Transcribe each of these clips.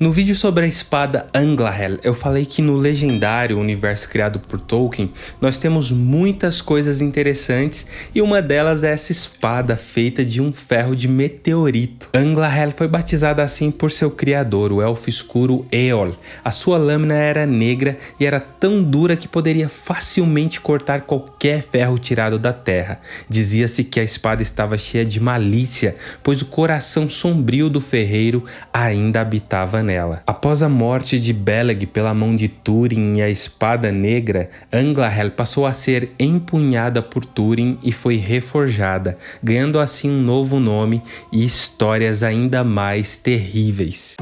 No vídeo sobre a espada Anglahel, eu falei que no legendário universo criado por Tolkien, nós temos muitas coisas interessantes e uma delas é essa espada feita de um ferro de meteorito. Anglahel foi batizada assim por seu criador, o elfo escuro Eol. A sua lâmina era negra e era tão dura que poderia facilmente cortar qualquer ferro tirado da terra. Dizia-se que a espada estava cheia de malícia, pois o coração sombrio do ferreiro ainda habitava Após a morte de Beleg pela mão de Túrin e a Espada Negra, Anglahel passou a ser empunhada por Túrin e foi reforjada, ganhando assim um novo nome e histórias ainda mais terríveis.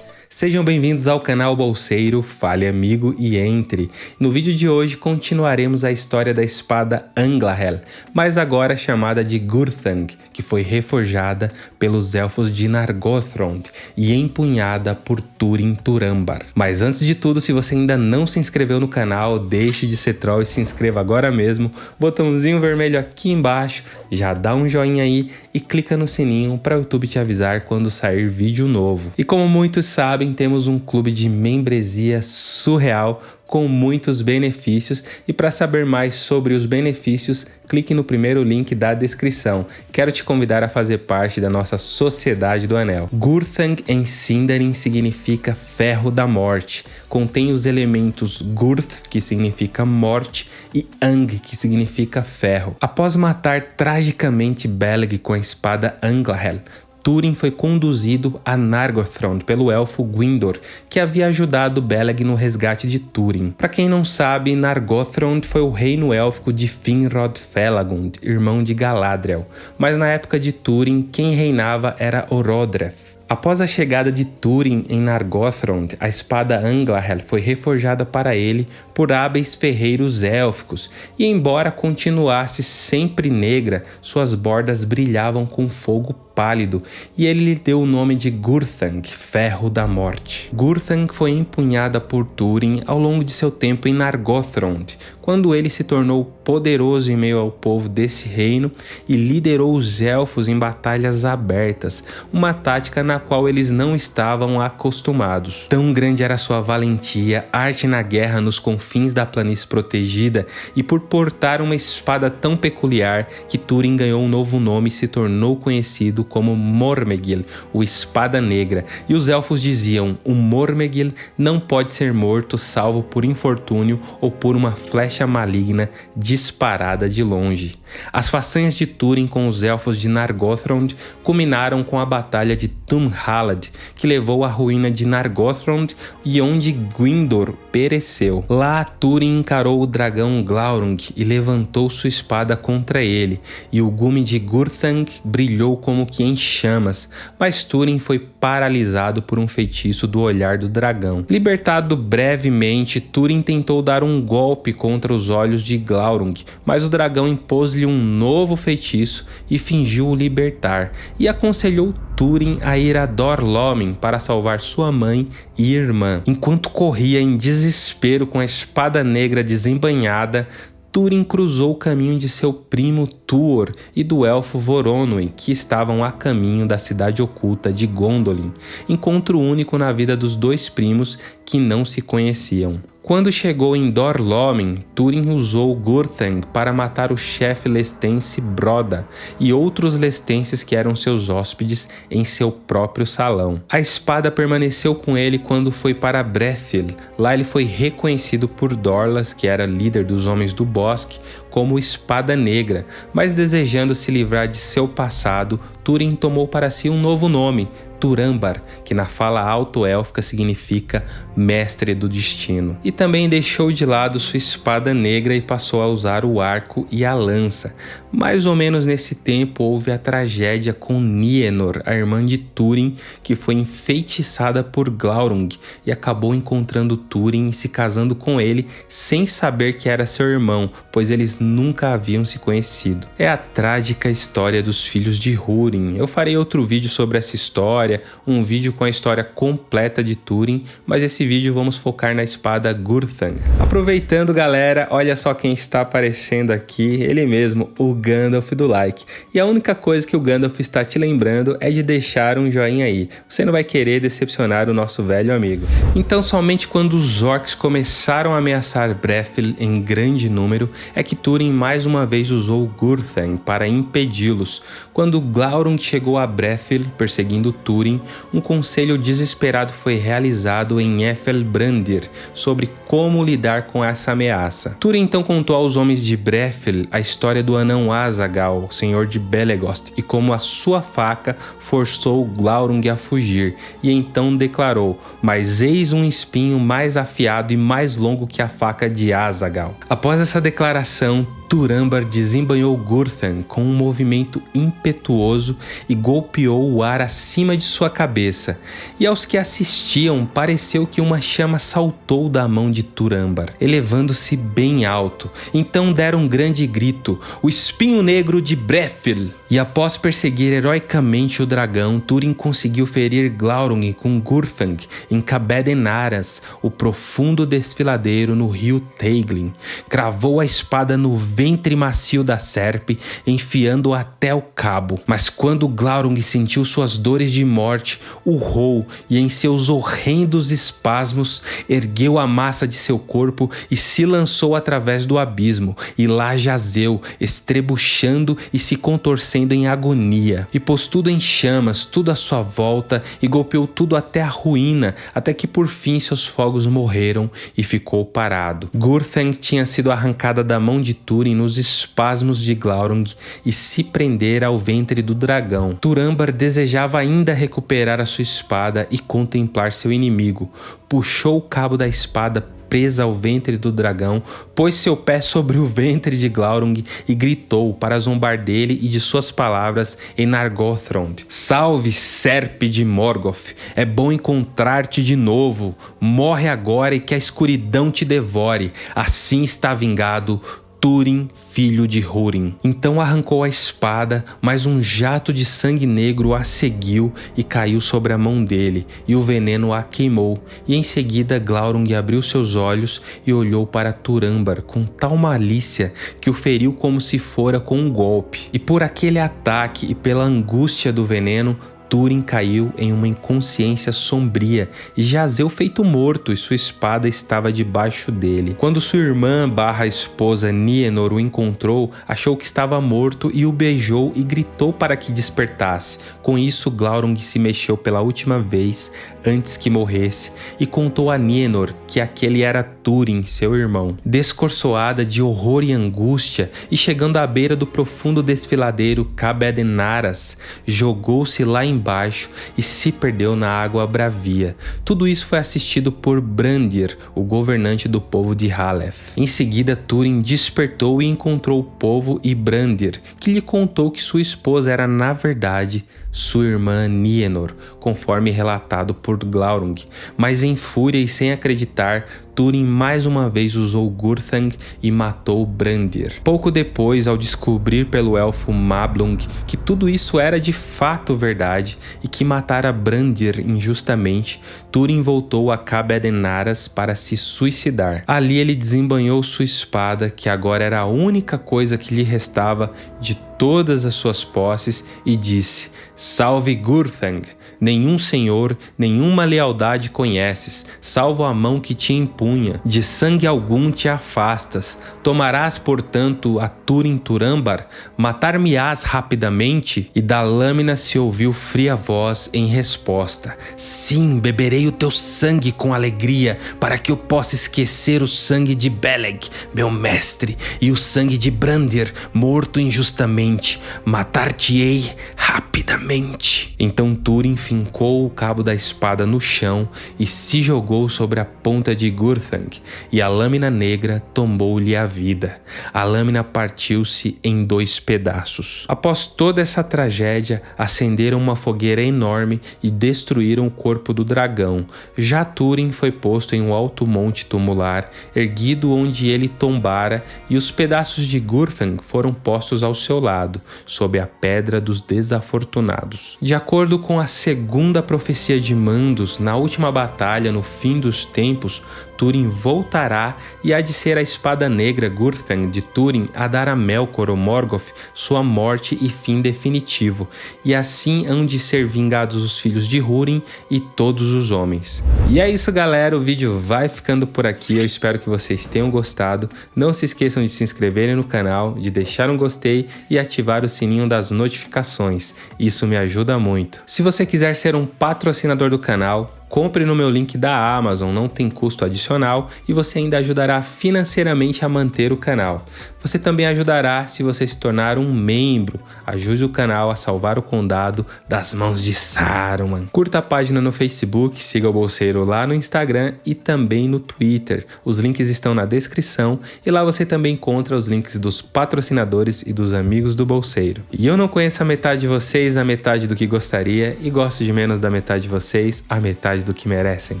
Sejam bem-vindos ao canal Bolseiro, fale amigo e entre. No vídeo de hoje continuaremos a história da espada Anglahel, mas agora chamada de Gurthang, que foi reforjada pelos elfos de Nargothrond e empunhada por Túrin Turambar. Mas antes de tudo, se você ainda não se inscreveu no canal, deixe de ser troll e se inscreva agora mesmo. Botãozinho vermelho aqui embaixo, já dá um joinha aí e clica no sininho para o YouTube te avisar quando sair vídeo novo. E como muitos sabem, temos um clube de membresia surreal com muitos benefícios e para saber mais sobre os benefícios, clique no primeiro link da descrição. Quero te convidar a fazer parte da nossa Sociedade do Anel. Gurthang em Sindarin significa ferro da morte. Contém os elementos Gurth, que significa morte, e Ang, que significa ferro. Após matar tragicamente Beleg com a espada Anglahel, Túrin foi conduzido a Nargothrond pelo elfo Gwyndor, que havia ajudado Beleg no resgate de Túrin. Para quem não sabe, Nargothrond foi o reino élfico de Finrod Felagund, irmão de Galadriel, mas na época de Túrin, quem reinava era Orodreth. Após a chegada de Túrin em Nargothrond, a espada Anglahel foi reforjada para ele por hábeis ferreiros élficos, e embora continuasse sempre negra, suas bordas brilhavam com fogo pálido e ele lhe deu o nome de Gurthang, Ferro da Morte. Gurthang foi empunhada por Túrin ao longo de seu tempo em Nargothrond, quando ele se tornou poderoso em meio ao povo desse reino e liderou os elfos em batalhas abertas, uma tática na qual eles não estavam acostumados. Tão grande era sua valentia, arte na guerra nos confins da planície protegida e por portar uma espada tão peculiar que Túrin ganhou um novo nome e se tornou conhecido como Mormegil, o Espada Negra, e os elfos diziam: o Mormegil não pode ser morto salvo por infortúnio ou por uma flecha maligna disparada de longe. As façanhas de Túrin com os elfos de Nargothrond culminaram com a batalha de Tumhalad, que levou à ruína de Nargothrond e onde Gwyndor pereceu. Lá Túrin encarou o dragão Glaurung e levantou sua espada contra ele, e o gume de Gurthang brilhou como que em chamas, mas Túrin foi paralisado por um feitiço do olhar do dragão. Libertado brevemente, Túrin tentou dar um golpe contra os olhos de Glaurung, mas o dragão impôs-lhe um novo feitiço e fingiu o libertar, e aconselhou Túrin a ir a Dorlomin para salvar sua mãe e irmã. Enquanto corria em desespero com a espada negra desembanhada, Túrin cruzou o caminho de seu primo Tuor e do elfo Voronoi, que estavam a caminho da cidade oculta de Gondolin, encontro único na vida dos dois primos que não se conheciam. Quando chegou em Dorlomin, Túrin usou Gurthang para matar o chefe lestense Broda e outros lestenses que eram seus hóspedes em seu próprio salão. A espada permaneceu com ele quando foi para Brethil. Lá ele foi reconhecido por Dorlas, que era líder dos Homens do Bosque, como Espada Negra, mas desejando se livrar de seu passado, Túrin tomou para si um novo nome, Turambar, que na fala alto-élfica significa mestre do destino. E também deixou de lado sua espada negra e passou a usar o arco e a lança. Mais ou menos nesse tempo houve a tragédia com Nienor, a irmã de Túrin, que foi enfeitiçada por Glaurung e acabou encontrando Túrin e se casando com ele sem saber que era seu irmão, pois eles nunca haviam se conhecido. É a trágica história dos filhos de Húrin. Eu farei outro vídeo sobre essa história história um vídeo com a história completa de Túrin, mas esse vídeo vamos focar na espada Gurthang. Aproveitando galera, olha só quem está aparecendo aqui, ele mesmo, o Gandalf do like. E a única coisa que o Gandalf está te lembrando é de deixar um joinha aí, você não vai querer decepcionar o nosso velho amigo. Então somente quando os orcs começaram a ameaçar Brethil em grande número, é que Túrin mais uma vez usou Gurthang para impedi-los. Quando Glaurung chegou a Brethil perseguindo Túrin, um conselho desesperado foi realizado em Ethelbrandir sobre como lidar com essa ameaça. Túrin então contou aos homens de Brethil a história do anão Azagal, senhor de Belegost, e como a sua faca forçou Glaurung a fugir, e então declarou: Mas eis um espinho mais afiado e mais longo que a faca de Azagal. Após essa declaração, Turambar desembanhou Gurthan com um movimento impetuoso e golpeou o ar acima de sua cabeça, e aos que assistiam pareceu que uma chama saltou da mão de Turambar, elevando-se bem alto. Então deram um grande grito, o espinho negro de Brethil! E após perseguir heroicamente o dragão, Turin conseguiu ferir Glaurung com Gurthang em Cabedenaras, o profundo desfiladeiro no rio Teiglin. Cravou a espada no ventre macio da serpe, enfiando-o até o cabo. Mas quando Glaurung sentiu suas dores de morte, urrou e em seus horrendos espasmos ergueu a massa de seu corpo e se lançou através do abismo, e lá jazeu, estrebuchando e se contorcendo em agonia. E pôs tudo em chamas, tudo à sua volta, e golpeou tudo até a ruína, até que por fim seus fogos morreram e ficou parado. Gurthang tinha sido arrancada da mão de Tur nos espasmos de Glaurung e se prender ao ventre do dragão. Turambar desejava ainda recuperar a sua espada e contemplar seu inimigo. Puxou o cabo da espada presa ao ventre do dragão, pôs seu pé sobre o ventre de Glaurung e gritou para zombar dele e de suas palavras em Nargothrond. Salve, serpe de Morgoth! É bom encontrar-te de novo. Morre agora e que a escuridão te devore. Assim está vingado Túrin, filho de Húrin. Então arrancou a espada, mas um jato de sangue negro a seguiu e caiu sobre a mão dele, e o veneno a queimou. E em seguida Glaurung abriu seus olhos e olhou para Turambar com tal malícia que o feriu como se fora com um golpe. E por aquele ataque e pela angústia do veneno, Túrin caiu em uma inconsciência sombria e jazeu feito morto e sua espada estava debaixo dele. Quando sua irmã barra esposa Nienor o encontrou, achou que estava morto e o beijou e gritou para que despertasse. Com isso, Glaurung se mexeu pela última vez antes que morresse e contou a Nienor que aquele era Túrin, seu irmão. Descorçoada de horror e angústia e chegando à beira do profundo desfiladeiro Cabedenaras, jogou-se lá em embaixo e se perdeu na água bravia. Tudo isso foi assistido por Brandir, o governante do povo de Haleth. Em seguida, Túrin despertou e encontrou o povo e Brandir, que lhe contou que sua esposa era, na verdade, sua irmã Nienor, conforme relatado por Glaurung, mas em fúria e sem acreditar, Túrin mais uma vez usou Gurthang e matou Brandir. Pouco depois, ao descobrir pelo elfo Mablung que tudo isso era de fato verdade e que matara Brandir injustamente, Túrin voltou a Cabedenaras para se suicidar. Ali ele desembanhou sua espada, que agora era a única coisa que lhe restava de todas as suas posses, e disse: Salve Gurthang! Nenhum senhor, nenhuma lealdade conheces, salvo a mão que te impunha. De sangue algum te afastas. Tomarás, portanto, a Turin Turambar? Matar-me-ás rapidamente? E da lâmina se ouviu fria voz em resposta. Sim, beberei o teu sangue com alegria, para que eu possa esquecer o sangue de Beleg, meu mestre, e o sangue de Brandir, morto injustamente. Matar-te-ei rapidamente. Então Turin fincou o cabo da espada no chão e se jogou sobre a ponta de Gurthang, e a lâmina negra tomou-lhe a vida. A lâmina partiu-se em dois pedaços. Após toda essa tragédia, acenderam uma fogueira enorme e destruíram o corpo do dragão. Já Túrin foi posto em um alto monte tumular, erguido onde ele tombara, e os pedaços de Gurthang foram postos ao seu lado, sob a pedra dos desafortunados. De acordo com a segunda segunda profecia de Mandos, na última batalha no fim dos tempos, Túrin voltará e há de ser a espada negra Gurthang de Túrin a dar a Melkor ou Morgoth sua morte e fim definitivo, e assim hão de ser vingados os filhos de Húrin e todos os homens. E é isso galera, o vídeo vai ficando por aqui, eu espero que vocês tenham gostado, não se esqueçam de se inscreverem no canal, de deixar um gostei e ativar o sininho das notificações, isso me ajuda muito. Se você quiser ser um patrocinador do canal, Compre no meu link da Amazon, não tem custo adicional e você ainda ajudará financeiramente a manter o canal. Você também ajudará se você se tornar um membro. Ajude o canal a salvar o condado das mãos de Saruman. Curta a página no Facebook, siga o Bolseiro lá no Instagram e também no Twitter. Os links estão na descrição e lá você também encontra os links dos patrocinadores e dos amigos do Bolseiro. E eu não conheço a metade de vocês, a metade do que gostaria e gosto de menos da metade de vocês, a metade do que merecem.